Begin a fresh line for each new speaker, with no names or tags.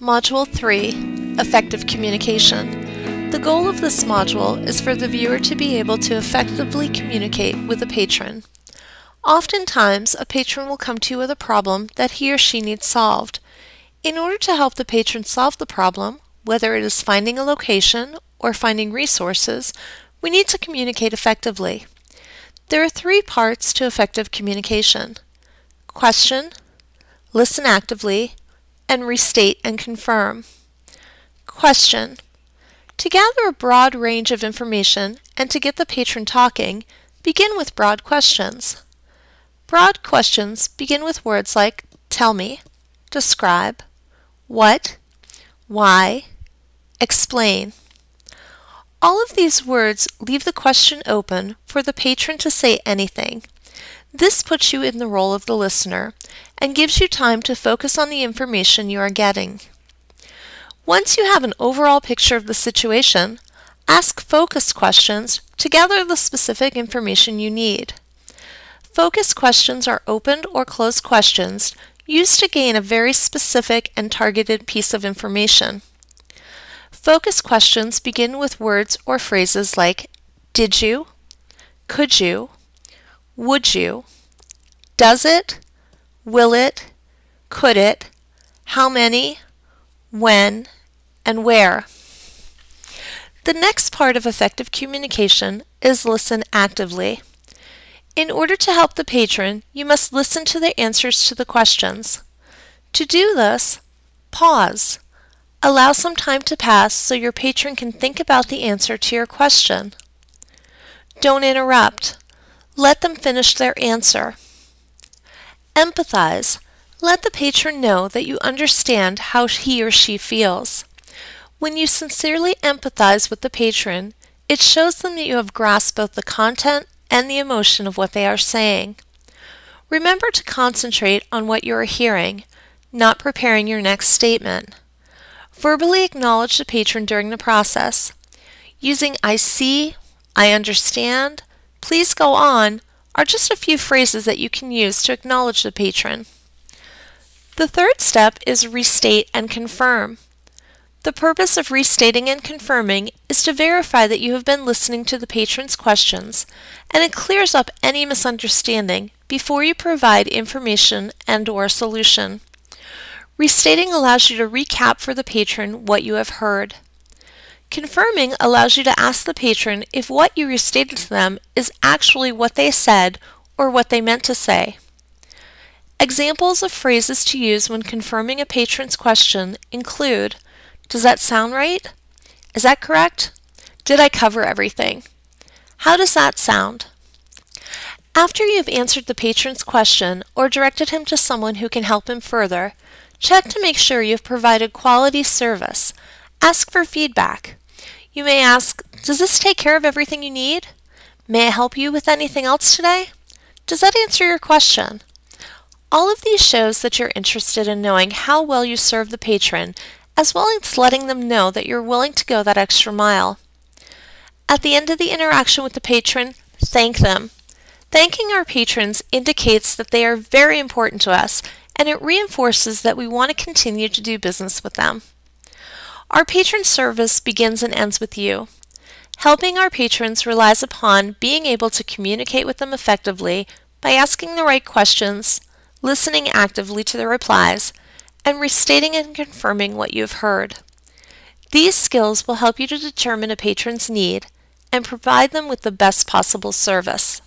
Module 3 Effective Communication. The goal of this module is for the viewer to be able to effectively communicate with a patron. Oftentimes, a patron will come to you with a problem that he or she needs solved. In order to help the patron solve the problem, whether it is finding a location or finding resources, we need to communicate effectively. There are three parts to effective communication. Question, listen actively, and restate and confirm. Question. To gather a broad range of information and to get the patron talking, begin with broad questions. Broad questions begin with words like tell me, describe, what, why, explain. All of these words leave the question open for the patron to say anything. This puts you in the role of the listener and gives you time to focus on the information you are getting. Once you have an overall picture of the situation, ask focus questions to gather the specific information you need. Focus questions are opened or closed questions used to gain a very specific and targeted piece of information. Focus questions begin with words or phrases like did you, could you, would you, does it, will it, could it, how many, when, and where. The next part of effective communication is listen actively. In order to help the patron, you must listen to the answers to the questions. To do this, pause Allow some time to pass so your patron can think about the answer to your question. Don't interrupt. Let them finish their answer. Empathize. Let the patron know that you understand how he or she feels. When you sincerely empathize with the patron, it shows them that you have grasped both the content and the emotion of what they are saying. Remember to concentrate on what you are hearing, not preparing your next statement. Verbally acknowledge the patron during the process. Using I see, I understand, please go on are just a few phrases that you can use to acknowledge the patron. The third step is restate and confirm. The purpose of restating and confirming is to verify that you have been listening to the patron's questions and it clears up any misunderstanding before you provide information and or solution. Restating allows you to recap for the patron what you have heard. Confirming allows you to ask the patron if what you restated to them is actually what they said or what they meant to say. Examples of phrases to use when confirming a patron's question include Does that sound right? Is that correct? Did I cover everything? How does that sound? After you've answered the patron's question or directed him to someone who can help him further, Check to make sure you've provided quality service. Ask for feedback. You may ask, does this take care of everything you need? May I help you with anything else today? Does that answer your question? All of these shows that you're interested in knowing how well you serve the patron, as well as letting them know that you're willing to go that extra mile. At the end of the interaction with the patron, thank them. Thanking our patrons indicates that they are very important to us and it reinforces that we want to continue to do business with them. Our patron service begins and ends with you. Helping our patrons relies upon being able to communicate with them effectively by asking the right questions, listening actively to their replies, and restating and confirming what you have heard. These skills will help you to determine a patron's need and provide them with the best possible service.